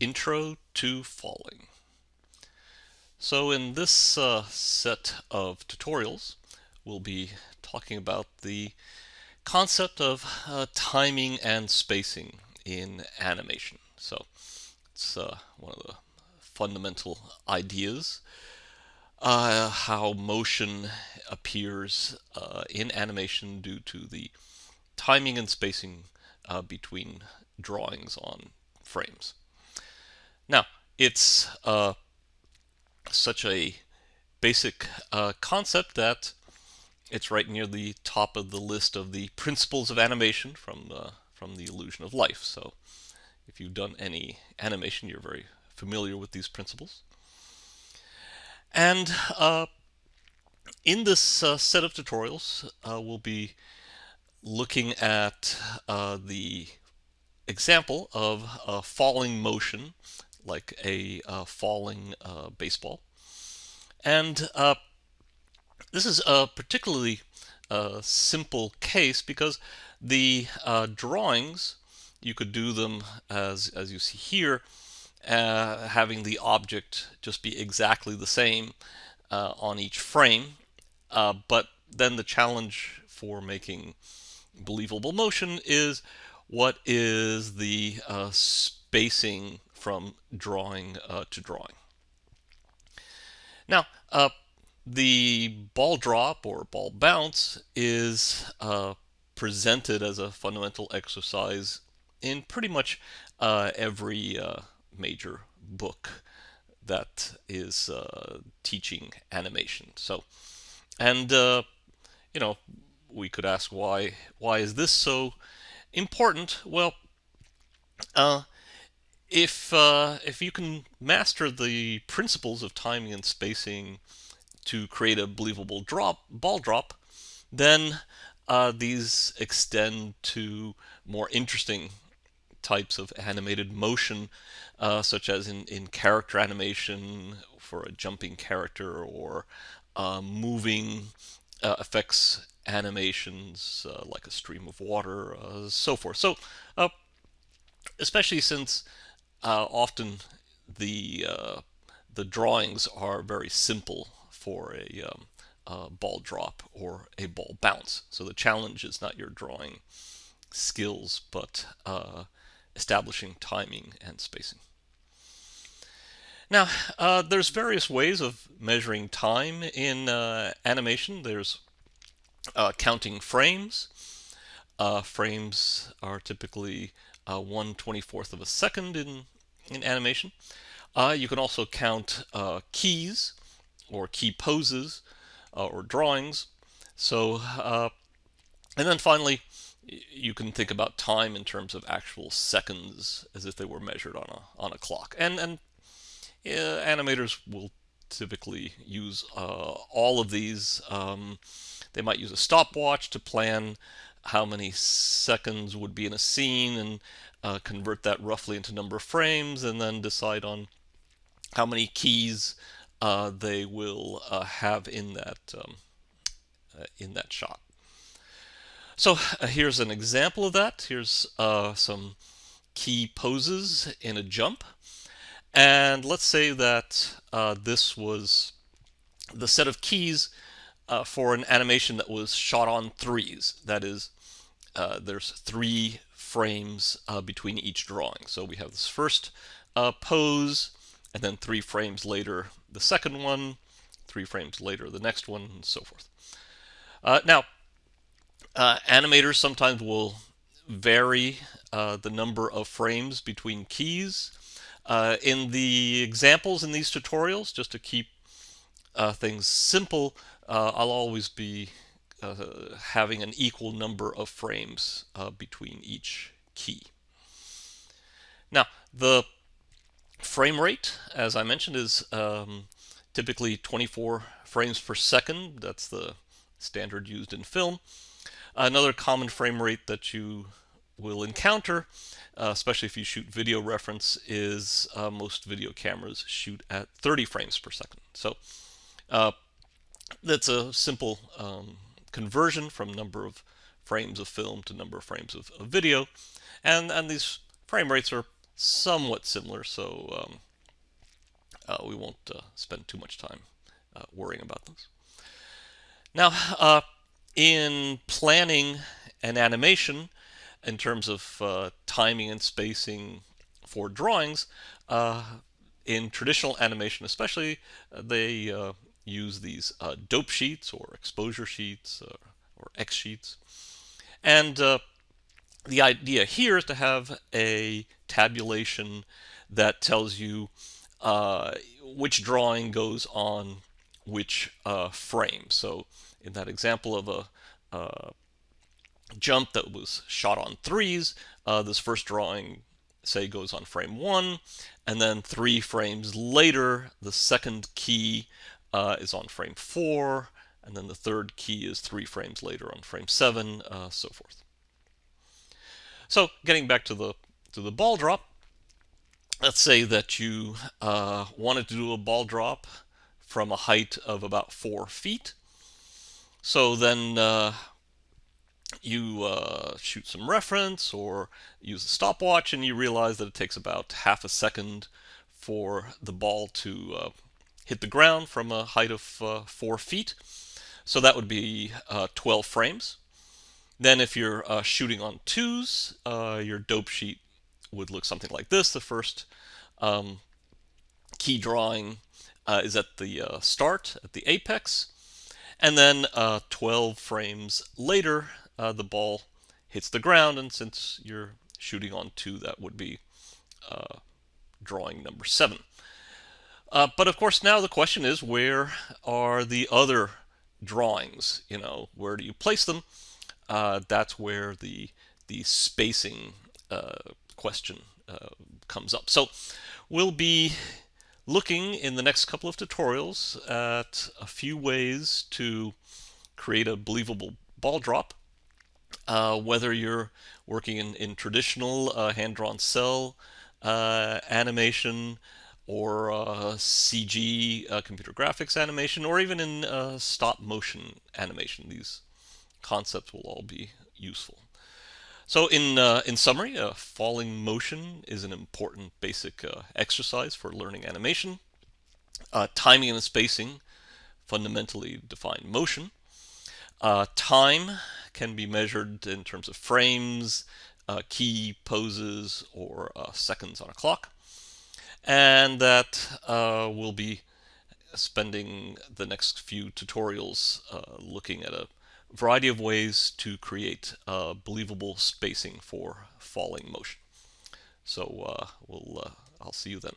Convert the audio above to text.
Intro to Falling. So in this uh, set of tutorials, we'll be talking about the concept of uh, timing and spacing in animation. So it's uh, one of the fundamental ideas uh, how motion appears uh, in animation due to the timing and spacing uh, between drawings on frames. Now, it's uh, such a basic uh, concept that it's right near the top of the list of the principles of animation from uh, from the illusion of life. So if you've done any animation, you're very familiar with these principles. And uh, in this uh, set of tutorials, uh, we'll be looking at the example of falling motion, like a uh, falling uh, baseball. And this is a particularly simple case because the drawings, you could do them as, as you see here, uh, having the object just be exactly the same uh, on each frame. Uh, but then the challenge for making believable motion is what is the uh, spacing from drawing uh, to drawing. Now, uh, the ball drop or ball bounce is presented as a fundamental exercise in pretty much every major book that is uh, teaching animation. So, and uh, you know, we could ask why why is this so important? Well, uh, if uh, if you can master the principles of timing and spacing to create a believable drop ball drop, then uh, these extend to more interesting types of animated motion, uh, such as in, in character animation for a jumping character or uh, moving uh, effects animations uh, like a stream of water, so forth. So, especially since often the the drawings are very simple for a um, ball drop or a ball bounce. So the challenge is not your drawing skills, but uh, establishing timing and spacing. Now, uh, there's various ways of measuring time in uh, animation. There's uh, counting frames. Uh, frames are typically uh, 1 24th of a second in, in animation. Uh, you can also count keys or key poses or drawings. So, and then finally, you can think about time in terms of actual seconds as if they were measured on a on a clock. And and uh, animators will typically use uh, all of these. Um, they might use a stopwatch to plan how many seconds would be in a scene and uh, convert that roughly into number of frames and then decide on how many keys uh, they will uh, have in that um, uh, in that shot. So uh, here's an example of that. Here's uh, some key poses in a jump. And let's say that this was the set of keys uh, for an animation that was shot on threes. That is, uh, there's three frames uh, between each drawing. So we have this first pose, and then three frames later the second one, three frames later the next one, and so forth. now, uh, animators sometimes will vary uh, the number of frames between keys. Uh, in the examples in these tutorials, just to keep uh, things simple, uh, I'll always be uh, having an equal number of frames between each key. Now, the frame rate, as I mentioned, is um, typically 24 frames per second. That's the standard used in film. Another common frame rate that you will encounter, uh, especially if you shoot video reference, is uh, most video cameras shoot at 30 frames per second. So uh, that's a simple um, conversion from number of frames of film to number of frames of, of video. And, and these frame rates are somewhat similar, so um, uh, we won't uh, spend too much time uh, worrying about those. Now, uh, in planning an animation, in terms of uh, timing and spacing for drawings, in traditional animation especially, they use these dope sheets or exposure sheets or X sheets. And uh, the idea here is to have a tabulation that tells you uh, which drawing goes on which uh, frame. So in that example of a uh, jump that was shot on threes, uh, this first drawing, say, goes on frame one, and then three frames later, the second key uh, is on frame four, and then the third key is three frames later on frame seven, uh, so forth. So getting back to the to the ball drop, let's say that you uh, wanted to do a ball drop from a height of about four feet. So then uh, you uh, shoot some reference or use a stopwatch and you realize that it takes about half a second for the ball to uh, hit the ground from a height of uh, four feet. So that would be uh, 12 frames. Then if you're uh, shooting on twos, uh, your dope sheet would look something like this. The first um, key drawing uh, is at the uh, start, at the apex. And then uh, 12 frames later, the ball hits the ground. And since you're shooting on two, that would be drawing number seven. but of course, now the question is, where are the other drawings, you know, where do you place them? Uh, that's where the the spacing uh, question uh, comes up. So we'll be looking in the next couple of tutorials at a few ways to create a believable ball drop. Uh, whether you're working in, in traditional uh, hand-drawn cel uh, animation, or uh, CG uh, computer graphics animation, or even in uh, stop motion animation. These concepts will all be useful. So in, uh, in summary, uh, falling motion is an important basic uh, exercise for learning animation. timing and spacing fundamentally define motion. time can be measured in terms of frames, key poses, or seconds on a clock and that uh, we'll be spending the next few tutorials uh, looking at a variety of ways to create uh, believable spacing for falling motion. So uh, we'll, uh, I'll see you then.